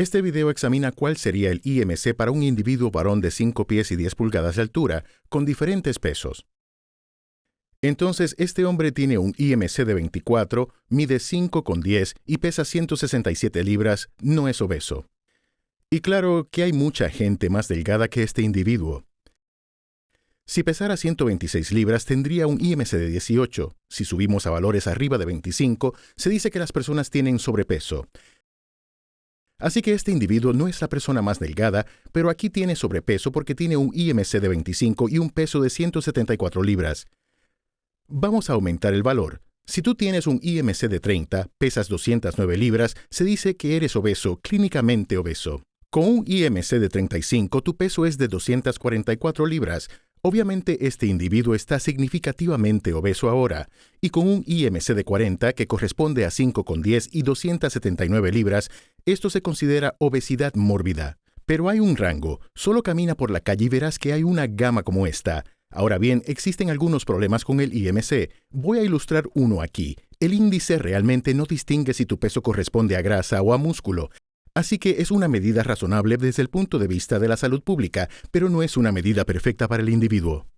Este video examina cuál sería el IMC para un individuo varón de 5 pies y 10 pulgadas de altura, con diferentes pesos. Entonces, este hombre tiene un IMC de 24, mide 5 con 10 y pesa 167 libras, no es obeso. Y claro que hay mucha gente más delgada que este individuo. Si pesara 126 libras tendría un IMC de 18. Si subimos a valores arriba de 25, se dice que las personas tienen sobrepeso. Así que este individuo no es la persona más delgada, pero aquí tiene sobrepeso porque tiene un IMC de 25 y un peso de 174 libras. Vamos a aumentar el valor. Si tú tienes un IMC de 30, pesas 209 libras, se dice que eres obeso, clínicamente obeso. Con un IMC de 35, tu peso es de 244 libras, Obviamente este individuo está significativamente obeso ahora, y con un IMC de 40 que corresponde a 5,10 y 279 libras, esto se considera obesidad mórbida. Pero hay un rango, solo camina por la calle y verás que hay una gama como esta. Ahora bien, existen algunos problemas con el IMC. Voy a ilustrar uno aquí. El índice realmente no distingue si tu peso corresponde a grasa o a músculo. Así que es una medida razonable desde el punto de vista de la salud pública, pero no es una medida perfecta para el individuo.